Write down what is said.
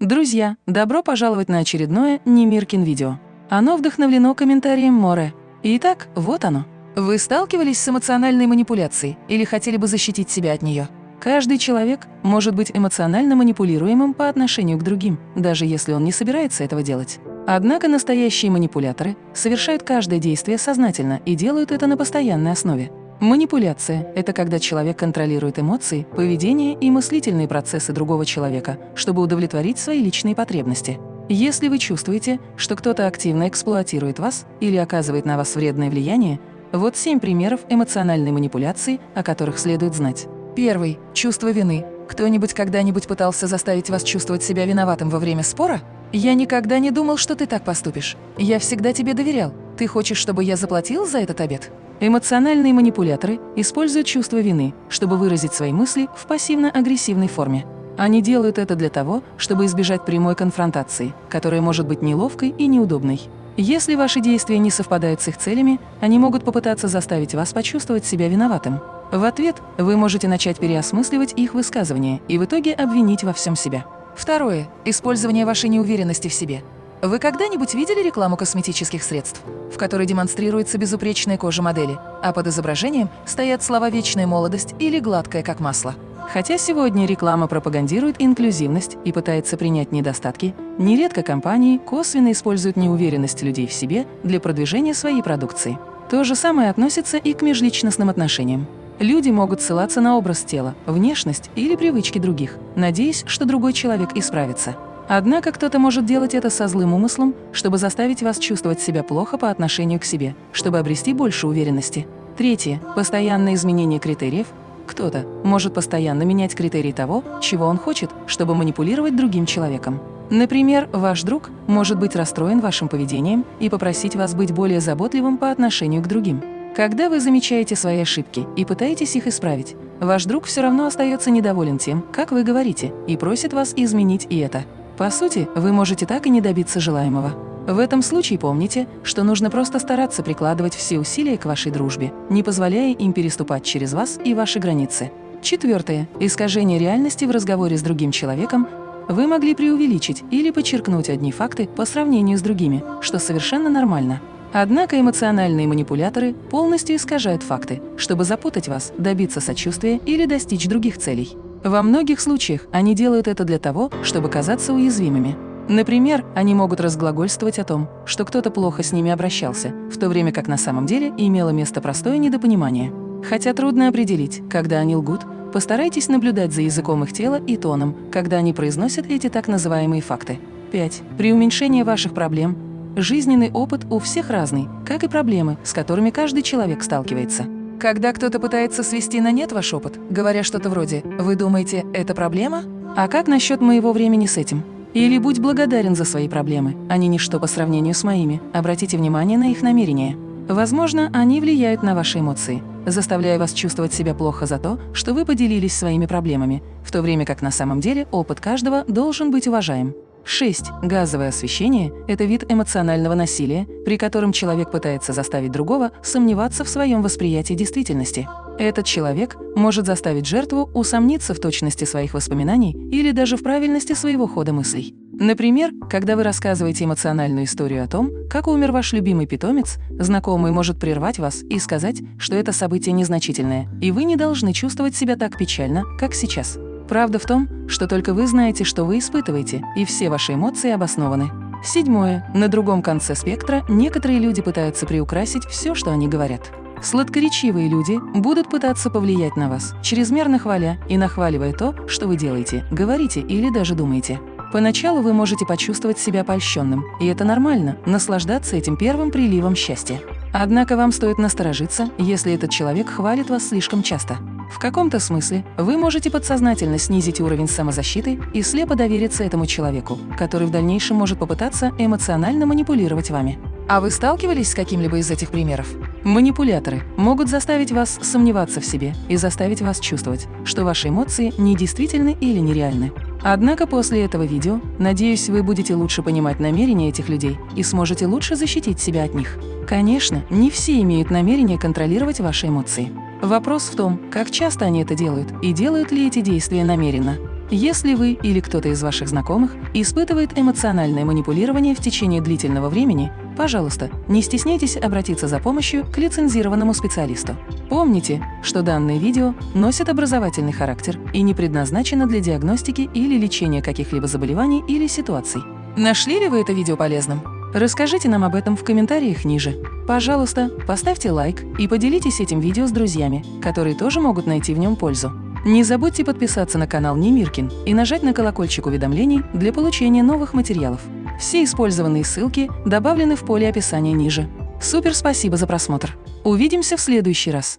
Друзья, добро пожаловать на очередное Немиркин видео. Оно вдохновлено комментарием Море. Итак, вот оно. Вы сталкивались с эмоциональной манипуляцией или хотели бы защитить себя от нее? Каждый человек может быть эмоционально манипулируемым по отношению к другим, даже если он не собирается этого делать. Однако настоящие манипуляторы совершают каждое действие сознательно и делают это на постоянной основе. Манипуляция – это когда человек контролирует эмоции, поведение и мыслительные процессы другого человека, чтобы удовлетворить свои личные потребности. Если вы чувствуете, что кто-то активно эксплуатирует вас или оказывает на вас вредное влияние, вот семь примеров эмоциональной манипуляции, о которых следует знать. Первый – чувство вины. Кто-нибудь когда-нибудь пытался заставить вас чувствовать себя виноватым во время спора? «Я никогда не думал, что ты так поступишь. Я всегда тебе доверял. Ты хочешь, чтобы я заплатил за этот обед?» Эмоциональные манипуляторы используют чувство вины, чтобы выразить свои мысли в пассивно-агрессивной форме. Они делают это для того, чтобы избежать прямой конфронтации, которая может быть неловкой и неудобной. Если ваши действия не совпадают с их целями, они могут попытаться заставить вас почувствовать себя виноватым. В ответ вы можете начать переосмысливать их высказывания и в итоге обвинить во всем себя. Второе. Использование вашей неуверенности в себе. Вы когда-нибудь видели рекламу косметических средств, в которой демонстрируется безупречная кожа модели, а под изображением стоят слова «вечная молодость» или «гладкая, как масло»? Хотя сегодня реклама пропагандирует инклюзивность и пытается принять недостатки, нередко компании косвенно используют неуверенность людей в себе для продвижения своей продукции. То же самое относится и к межличностным отношениям. Люди могут ссылаться на образ тела, внешность или привычки других, надеясь, что другой человек исправится. Однако кто-то может делать это со злым умыслом, чтобы заставить вас чувствовать себя плохо по отношению к себе, чтобы обрести больше уверенности. Третье. Постоянное изменение критериев. Кто-то может постоянно менять критерии того, чего он хочет, чтобы манипулировать другим человеком. Например, ваш друг может быть расстроен вашим поведением и попросить вас быть более заботливым по отношению к другим. Когда вы замечаете свои ошибки и пытаетесь их исправить, ваш друг все равно остается недоволен тем, как вы говорите, и просит вас изменить и это. По сути, вы можете так и не добиться желаемого. В этом случае помните, что нужно просто стараться прикладывать все усилия к вашей дружбе, не позволяя им переступать через вас и ваши границы. Четвертое. Искажение реальности в разговоре с другим человеком вы могли преувеличить или подчеркнуть одни факты по сравнению с другими, что совершенно нормально. Однако эмоциональные манипуляторы полностью искажают факты, чтобы запутать вас, добиться сочувствия или достичь других целей. Во многих случаях они делают это для того, чтобы казаться уязвимыми. Например, они могут разглагольствовать о том, что кто-то плохо с ними обращался, в то время как на самом деле имело место простое недопонимание. Хотя трудно определить, когда они лгут, постарайтесь наблюдать за языком их тела и тоном, когда они произносят эти так называемые факты. 5. При уменьшении ваших проблем жизненный опыт у всех разный, как и проблемы, с которыми каждый человек сталкивается. Когда кто-то пытается свести на нет ваш опыт, говоря что-то вроде «Вы думаете, это проблема? А как насчет моего времени с этим?» Или «Будь благодарен за свои проблемы, они ничто по сравнению с моими, обратите внимание на их намерения». Возможно, они влияют на ваши эмоции, заставляя вас чувствовать себя плохо за то, что вы поделились своими проблемами, в то время как на самом деле опыт каждого должен быть уважаем. 6. Газовое освещение – это вид эмоционального насилия, при котором человек пытается заставить другого сомневаться в своем восприятии действительности. Этот человек может заставить жертву усомниться в точности своих воспоминаний или даже в правильности своего хода мыслей. Например, когда вы рассказываете эмоциональную историю о том, как умер ваш любимый питомец, знакомый может прервать вас и сказать, что это событие незначительное, и вы не должны чувствовать себя так печально, как сейчас. Правда в том, что только вы знаете, что вы испытываете, и все ваши эмоции обоснованы. Седьмое. На другом конце спектра некоторые люди пытаются приукрасить все, что они говорят. Сладкоречивые люди будут пытаться повлиять на вас, чрезмерно хваля и нахваливая то, что вы делаете, говорите или даже думаете. Поначалу вы можете почувствовать себя польщенным, и это нормально – наслаждаться этим первым приливом счастья. Однако вам стоит насторожиться, если этот человек хвалит вас слишком часто. В каком-то смысле вы можете подсознательно снизить уровень самозащиты и слепо довериться этому человеку, который в дальнейшем может попытаться эмоционально манипулировать вами. А вы сталкивались с каким-либо из этих примеров? Манипуляторы могут заставить вас сомневаться в себе и заставить вас чувствовать, что ваши эмоции недействительны или нереальны. Однако после этого видео, надеюсь, вы будете лучше понимать намерения этих людей и сможете лучше защитить себя от них. Конечно, не все имеют намерение контролировать ваши эмоции. Вопрос в том, как часто они это делают и делают ли эти действия намеренно. Если вы или кто-то из ваших знакомых испытывает эмоциональное манипулирование в течение длительного времени, пожалуйста, не стесняйтесь обратиться за помощью к лицензированному специалисту. Помните, что данное видео носит образовательный характер и не предназначено для диагностики или лечения каких-либо заболеваний или ситуаций. Нашли ли вы это видео полезным? Расскажите нам об этом в комментариях ниже. Пожалуйста, поставьте лайк и поделитесь этим видео с друзьями, которые тоже могут найти в нем пользу. Не забудьте подписаться на канал Немиркин и нажать на колокольчик уведомлений для получения новых материалов. Все использованные ссылки добавлены в поле описания ниже. Супер спасибо за просмотр! Увидимся в следующий раз!